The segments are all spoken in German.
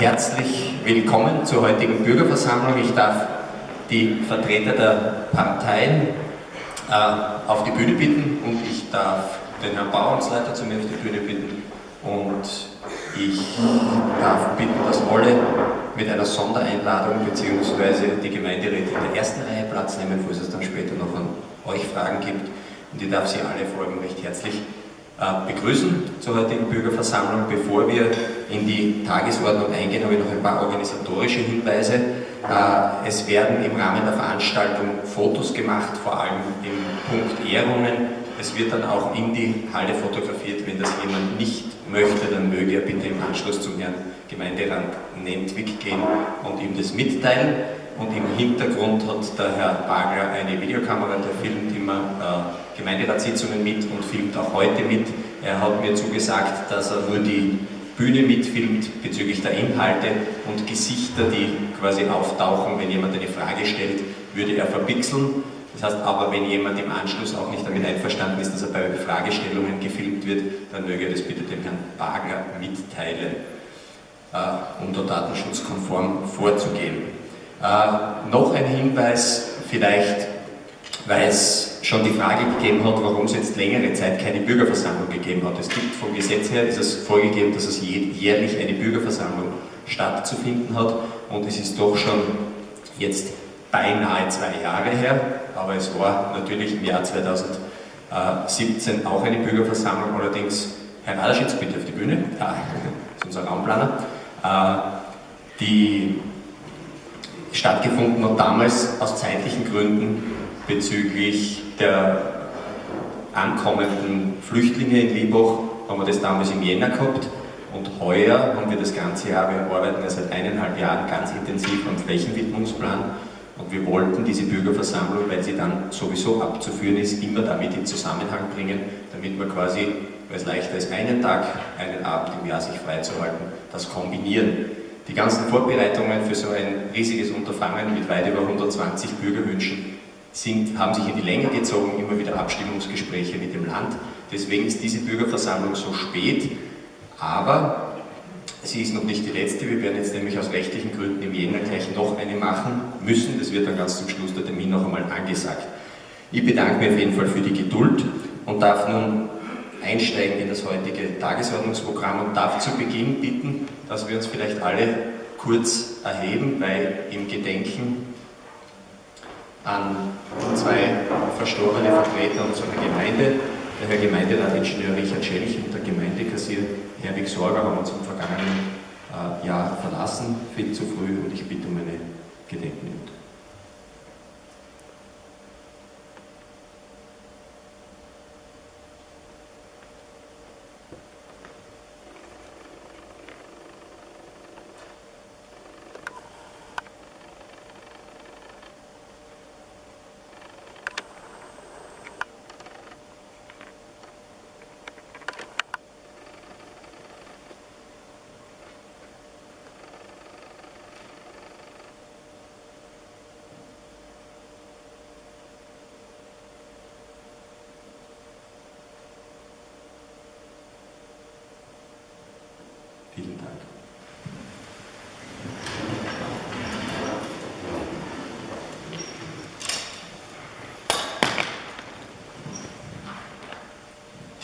herzlich willkommen zur heutigen Bürgerversammlung. Ich darf die Vertreter der Parteien äh, auf die Bühne bitten und ich darf den Herrn Bauernsleiter zu mir auf die Bühne bitten und ich darf bitten, dass alle mit einer Sondereinladung bzw. die Gemeinderäte in der ersten Reihe Platz nehmen, falls es dann später noch an euch Fragen gibt. Und ich darf Sie alle allem recht herzlich äh, begrüßen zur heutigen Bürgerversammlung. Bevor wir in die Tagesordnung eingehen, habe ich noch ein paar organisatorische Hinweise. Äh, es werden im Rahmen der Veranstaltung Fotos gemacht, vor allem im Punkt Ehrungen. Es wird dann auch in die Halle fotografiert. Wenn das jemand nicht möchte, dann möge er bitte im Anschluss zum Herrn Gemeinderat Nentwig gehen und ihm das mitteilen. Und im Hintergrund hat der Herr Bagler eine Videokamera, der filmt immer äh, Gemeinderatssitzungen mit und filmt auch heute mit. Er hat mir zugesagt, dass er nur die Bühne mitfilmt bezüglich der Inhalte und Gesichter, die quasi auftauchen, wenn jemand eine Frage stellt, würde er verpixeln. Das heißt aber, wenn jemand im Anschluss auch nicht damit einverstanden ist, dass er bei Fragestellungen gefilmt wird, dann möge er das bitte dem Herrn Bagler mitteilen, äh, um da datenschutzkonform vorzugehen. Äh, noch ein Hinweis, vielleicht, weil es schon die Frage gegeben hat, warum es jetzt längere Zeit keine Bürgerversammlung gegeben hat. Es gibt vom Gesetz her, ist es vorgegeben, dass es jährlich eine Bürgerversammlung stattzufinden hat. Und es ist doch schon jetzt beinahe zwei Jahre her, aber es war natürlich im Jahr 2017 auch eine Bürgerversammlung, allerdings Herr Raderschitz, bitte auf die Bühne, ja, ist unser Raumplaner, äh, die stattgefunden hat damals aus zeitlichen Gründen bezüglich der ankommenden Flüchtlinge in Liebach, haben wir das damals im Jänner gehabt und heuer haben wir das ganze Jahr, wir arbeiten ja seit eineinhalb Jahren ganz intensiv am Flächenwidmungsplan und wir wollten diese Bürgerversammlung, weil sie dann sowieso abzuführen ist, immer damit in Zusammenhang bringen, damit wir quasi, weil es leichter ist, einen Tag, einen Abend im Jahr sich freizuhalten, das kombinieren. Die ganzen Vorbereitungen für so ein riesiges Unterfangen mit weit über 120 Bürgerwünschen sind, haben sich in die Länge gezogen, immer wieder Abstimmungsgespräche mit dem Land. Deswegen ist diese Bürgerversammlung so spät, aber sie ist noch nicht die letzte. Wir werden jetzt nämlich aus rechtlichen Gründen im Jänner gleich noch eine machen müssen. Das wird dann ganz zum Schluss der Termin noch einmal angesagt. Ich bedanke mich auf jeden Fall für die Geduld und darf nun einsteigen in das heutige Tagesordnungsprogramm und darf zu Beginn bitten, dass wir uns vielleicht alle kurz erheben, weil im Gedenken an zwei verstorbene Vertreter unserer Gemeinde, der Herr Gemeinderatingenieur Richard Schelch und der Gemeindekassier Herwig Sorger haben uns im vergangenen äh, Jahr verlassen, viel zu früh und ich bitte um eine Gedenkminute.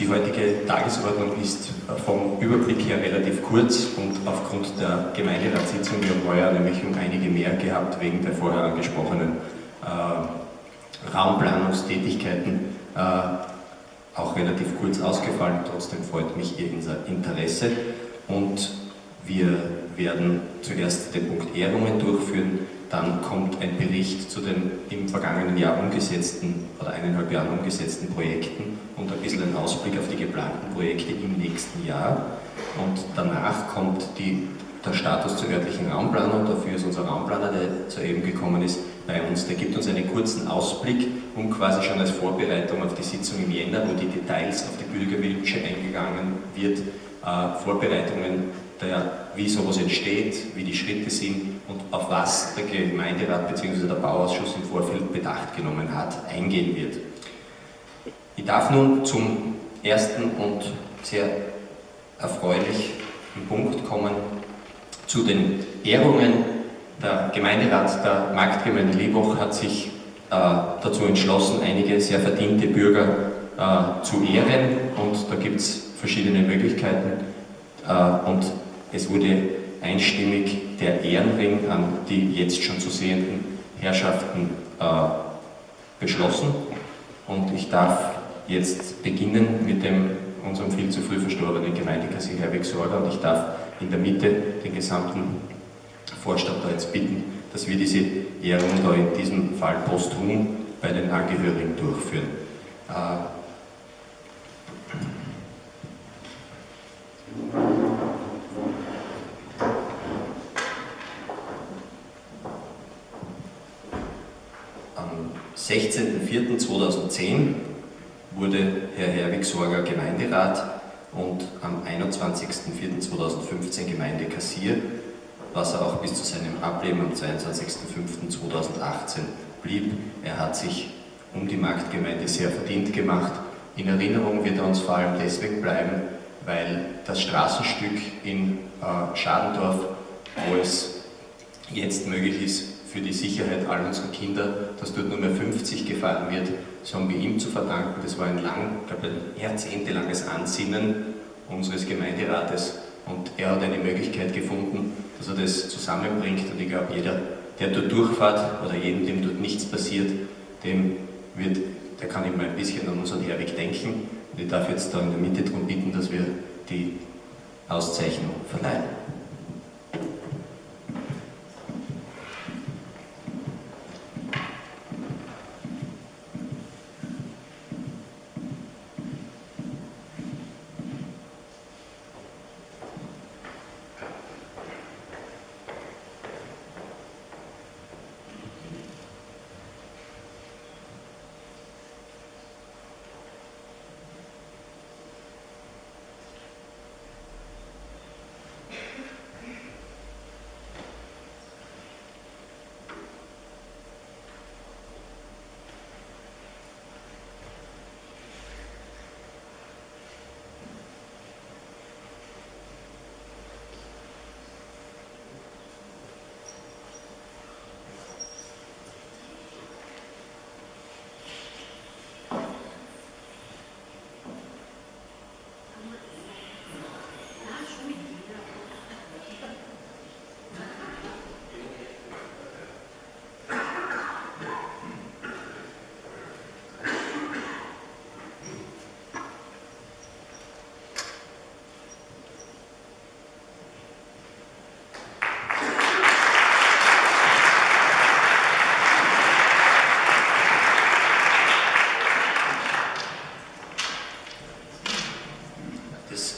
Die heutige Tagesordnung ist vom Überblick her relativ kurz und aufgrund der Gemeinderatssitzung, wir haben heuer nämlich um einige mehr gehabt, wegen der vorher angesprochenen äh, Raumplanungstätigkeiten, äh, auch relativ kurz ausgefallen. Trotzdem freut mich Ihr Interesse und wir werden zuerst den Punkt Ehrungen durchführen, dann kommt ein Bericht zu den im vergangenen Jahr umgesetzten oder eineinhalb Jahren umgesetzten Projekten und ein bisschen ein Ausblick auf die geplanten Projekte im nächsten Jahr. Und danach kommt die, der Status zur örtlichen Raumplanung, dafür ist unser Raumplaner, der soeben gekommen ist, bei uns. Der gibt uns einen kurzen Ausblick, um quasi schon als Vorbereitung auf die Sitzung im Jänner, wo die Details auf die Bürgerwünsche eingegangen wird, äh, Vorbereitungen, der, wie sowas entsteht, wie die Schritte sind und auf was der Gemeinderat bzw. der Bauausschuss im Vorfeld Bedacht genommen hat, eingehen wird. Ich darf nun zum ersten und sehr erfreulichen Punkt kommen, Zu den Ehrungen. Der Gemeinderat der Marktgemeinde Liebach hat sich äh, dazu entschlossen, einige sehr verdiente Bürger äh, zu ehren und da gibt es verschiedene Möglichkeiten äh, und es wurde einstimmig der Ehrenring an die jetzt schon zu sehenden Herrschaften äh, beschlossen und ich darf jetzt beginnen mit dem unserem viel zu früh verstorbenen Gemeindekassier Herwig Sorger und ich darf in der Mitte den gesamten Vorstand da jetzt bitten, dass wir diese Ehrung da in diesem Fall posthum bei den Angehörigen durchführen. Äh, 16.04.2010 wurde Herr Herwig-Sorger Gemeinderat und am 21.04.2015 Gemeindekassier, was er auch bis zu seinem Ableben am 22.05.2018 blieb. Er hat sich um die Marktgemeinde sehr verdient gemacht. In Erinnerung wird er uns vor allem deswegen bleiben, weil das Straßenstück in äh, Schadendorf, wo es jetzt möglich ist, für die Sicherheit all unserer Kinder, dass dort nur mehr 50 gefahren wird, das haben wir ihm zu verdanken. Das war ein lang, ich glaube ein jahrzehntelanges Ansinnen unseres Gemeinderates und er hat eine Möglichkeit gefunden, dass er das zusammenbringt und ich glaube, jeder, der dort durchfährt oder jedem, dem dort nichts passiert, dem wird, der kann immer ein bisschen an unseren Herweg denken und ich darf jetzt da in der Mitte darum bitten, dass wir die Auszeichnung verleihen.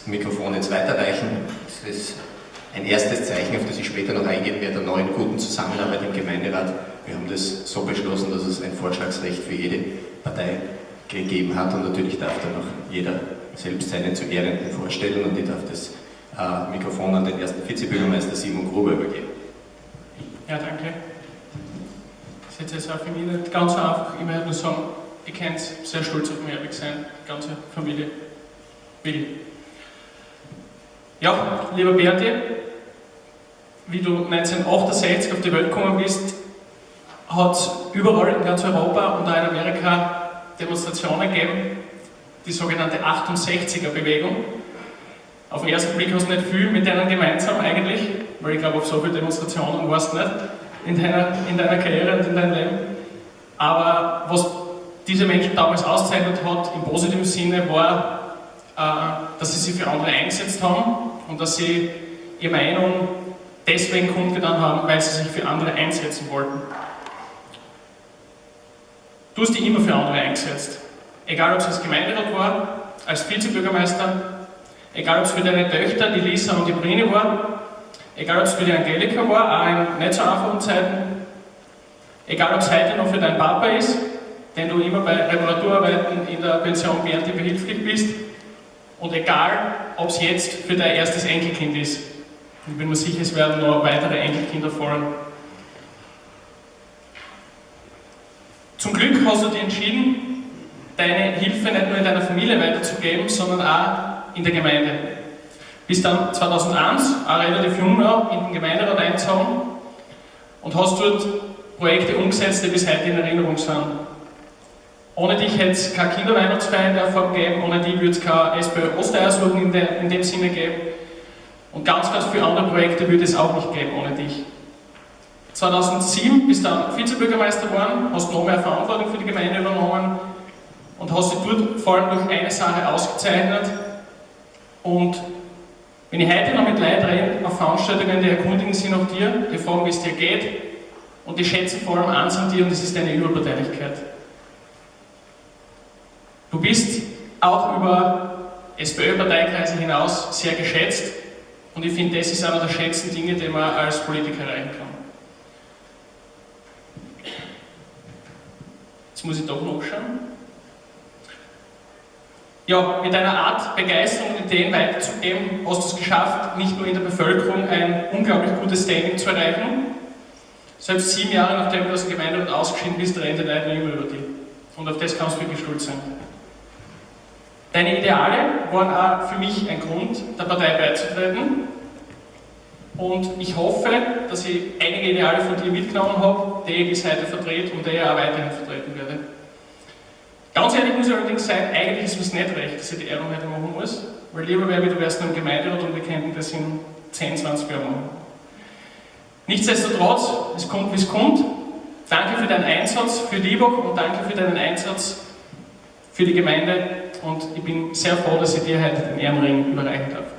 Mikrofon jetzt weiterreichen. Das ist ein erstes Zeichen, auf das ich später noch eingehen werde, der neuen guten Zusammenarbeit im Gemeinderat. Wir haben das so beschlossen, dass es ein Vorschlagsrecht für jede Partei gegeben hat und natürlich darf dann auch jeder selbst seinen zu Ehrenden vorstellen und ich darf das äh, Mikrofon an den ersten Vizebürgermeister Simon Gruber übergeben. Ja, danke. Das ist jetzt auch für mich nicht ganz so einfach. Ich möchte nur sagen, ich kann sehr stolz auf mich ehrlich sein, die ganze Familie. Willi. Ja, lieber Berti, wie du 1968 auf die Welt gekommen bist, hat es überall in ganz Europa und auch in Amerika Demonstrationen gegeben, die sogenannte 68er-Bewegung. Auf den ersten Blick hast du nicht viel mit denen gemeinsam eigentlich, weil ich glaube, auf so viele Demonstrationen warst du nicht in deiner, in deiner Karriere und in deinem Leben. Aber was diese Menschen damals auszeichnet hat, im positiven Sinne, war, äh, dass sie sich für andere eingesetzt haben und dass sie ihre Meinung deswegen kundgetan haben, weil sie sich für andere einsetzen wollten. Du hast dich immer für andere eingesetzt. Egal ob es als Gemeinderat war, als Vizebürgermeister, egal ob es für deine Töchter, die Lisa und die Brini war, egal ob es für die Angelika war, auch in nicht so einfachen Zeiten, egal ob es heute noch für deinen Papa ist, den du immer bei Reparaturarbeiten in der Pension Berti behilflich bist, und egal, ob es jetzt für dein erstes Enkelkind ist, ich bin mir sicher, es werden noch weitere Enkelkinder folgen. Zum Glück hast du dich entschieden, deine Hilfe nicht nur in deiner Familie weiterzugeben, sondern auch in der Gemeinde. Bist dann 2001, auch relativ jung noch, in den Gemeinderat eingezogen und hast dort Projekte umgesetzt, die bis heute in Erinnerung sind. Ohne dich hätte es keine Kinderweihnachtsfeier in der Form geben, ohne dich würde es keine SPÖ Osteiersuchen in, in dem Sinne geben und ganz, ganz viele andere Projekte würde es auch nicht geben ohne dich. 2007 bist du dann Vizebürgermeister geworden, hast noch mehr Verantwortung für die Gemeinde übernommen und hast dich dort vor allem durch eine Sache ausgezeichnet. Und wenn ich heute noch mit Leuten rede, auf Veranstaltungen, die erkundigen sich nach dir, die fragen, wie es dir geht, und die schätzen vor allem eins an dir und das ist deine Überparteilichkeit. Du bist auch über SPÖ-Parteikreise hinaus sehr geschätzt und ich finde, das ist einer der schönsten Dinge, die man als Politiker erreichen kann. Jetzt muss ich doch noch schauen. Ja, mit einer Art Begeisterung und Ideen weiterzugeben, hast du es geschafft, nicht nur in der Bevölkerung ein unglaublich gutes Standing zu erreichen, selbst sieben Jahre nachdem du aus dem Gemeinderat ausgeschieden bist, rennt die Leute immer über dich. Und auf das kannst du wirklich stolz sein. Deine Ideale waren auch für mich ein Grund, der Partei beizutreten. Und ich hoffe, dass ich einige Ideale von dir mitgenommen habe, die ich bis heute vertrete und die ich auch weiterhin vertreten werde. Ganz ehrlich muss ich allerdings sagen, eigentlich ist es nicht recht, dass ich die Ehrung heute machen muss, weil lieber wäre mir, du wärst noch im Gemeinderat und wir könnten das in 10, 20 Jahren machen. Nichtsdestotrotz, es kommt wie es kommt. Danke für deinen Einsatz für Liebach und danke für deinen Einsatz für die Gemeinde und ich bin sehr froh, dass ich dir heute den Ehrenring überreichen darf.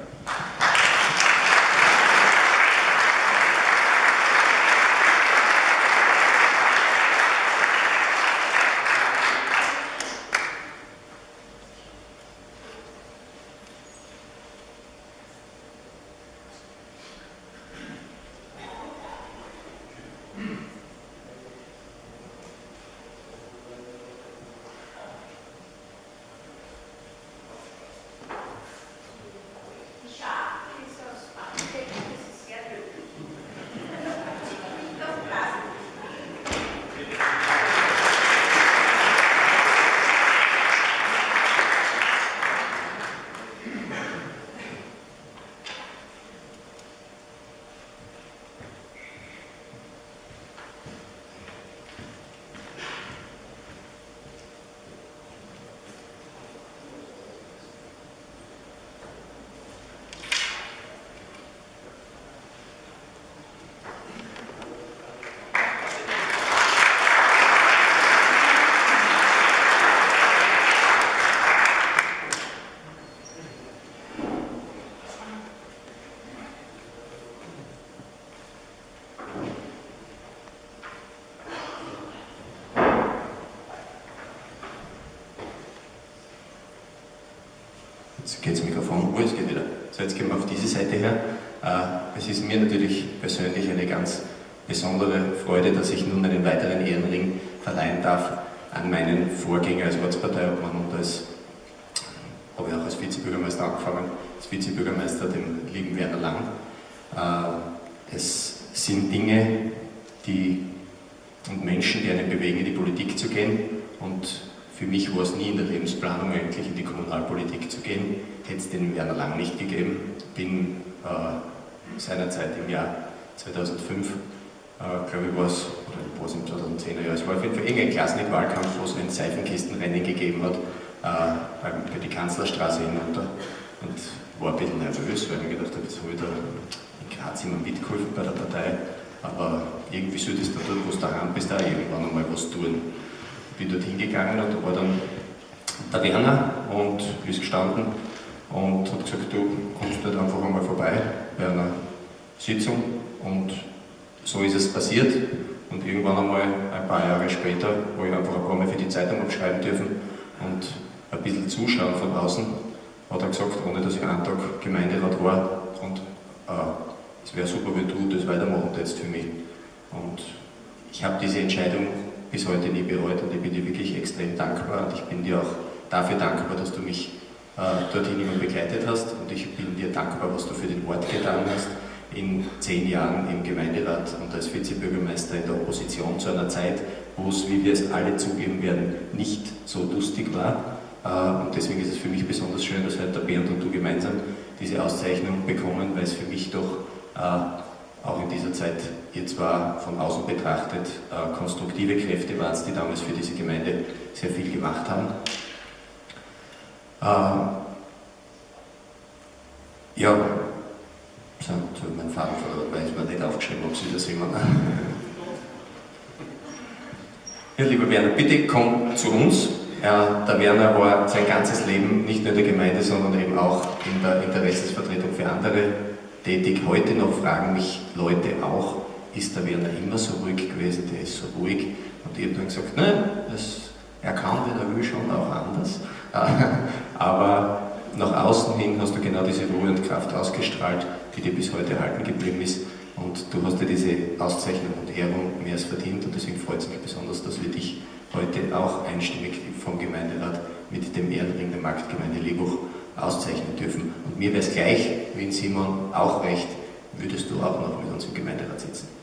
Jetzt geht das Mikrofon, oh, es geht wieder. So, jetzt gehen wir auf diese Seite her. Äh, es ist mir natürlich persönlich eine ganz besondere Freude, dass ich nun einen weiteren Ehrenring verleihen darf an meinen Vorgänger als Ortsparteiobmann und als, habe ich auch als Vizebürgermeister angefangen, als Vizebürgermeister, dem lieben Werner Lang. Äh, es sind Dinge, die und Menschen, die einen bewegen, in die Politik zu gehen und für mich war es nie in der Lebensplanung eigentlich in die Kommunalpolitik zu gehen, hätte es den Werner Lang nicht gegeben. Bin äh, seinerzeit im Jahr 2005, äh, glaube ich, war es, oder war es im 2010er Jahr, es war auf jeden Fall irgendein Klassenwahlkampf, wo es ein Seifenkistenrennen gegeben hat, äh, bei, die Kanzlerstraße hinunter. Und war ein bisschen nervös, weil ich mir gedacht habe, jetzt habe ich da in Graz immer mitgeholfen bei der Partei, aber irgendwie solltest du dort, wo du daheim bist, auch irgendwann einmal was tun bin dort hingegangen und da war dann der Werner und ist gestanden und hat gesagt, du kommst dort einfach einmal vorbei bei einer Sitzung und so ist es passiert und irgendwann einmal ein paar Jahre später, wo ich einfach ein paar Mal für die Zeitung abschreiben dürfen und ein bisschen zuschauen von außen, hat er gesagt, ohne dass ich einen Tag Gemeinderat war und äh, es wäre super, wenn du das weitermachen hättest für mich. Und ich habe diese Entscheidung bis heute nie bereut und ich bin dir wirklich extrem dankbar und ich bin dir auch dafür dankbar, dass du mich äh, dorthin immer begleitet hast und ich bin dir dankbar, was du für den Ort getan hast in zehn Jahren im Gemeinderat und als Vizebürgermeister in der Opposition zu einer Zeit, wo es, wie wir es alle zugeben werden, nicht so lustig war. Äh, und deswegen ist es für mich besonders schön, dass heute der Bernd und du gemeinsam diese Auszeichnung bekommen, weil es für mich doch äh, auch in dieser Zeit, ihr zwar von außen betrachtet, äh, konstruktive Kräfte waren, die damals für diese Gemeinde sehr viel gemacht haben. Ähm, ja, so, mein Faden verloren, weil ich mir nicht aufgeschrieben habe, Sie das immer. Ja, lieber Werner, bitte komm zu uns. Ja, der Werner war sein ganzes Leben nicht nur in der Gemeinde, sondern eben auch in der Interessensvertretung für andere tätig. Heute noch fragen mich Leute auch, ist der Werner immer so ruhig gewesen, der ist so ruhig. Und ich habe dann gesagt, nein, er kann, wenn er will, schon auch anders. Aber nach außen hin hast du genau diese Ruhe und Kraft ausgestrahlt, die dir bis heute erhalten geblieben ist. Und du hast dir diese Auszeichnung und Ehrung mehr als verdient und deswegen freut es mich besonders, dass wir dich heute auch einstimmig vom Gemeinderat mit dem Ehrenring der Marktgemeinde Lebuch auszeichnen dürfen. Und mir wäre es gleich, wie in Simon auch recht, würdest du auch noch mit uns im Gemeinderat sitzen.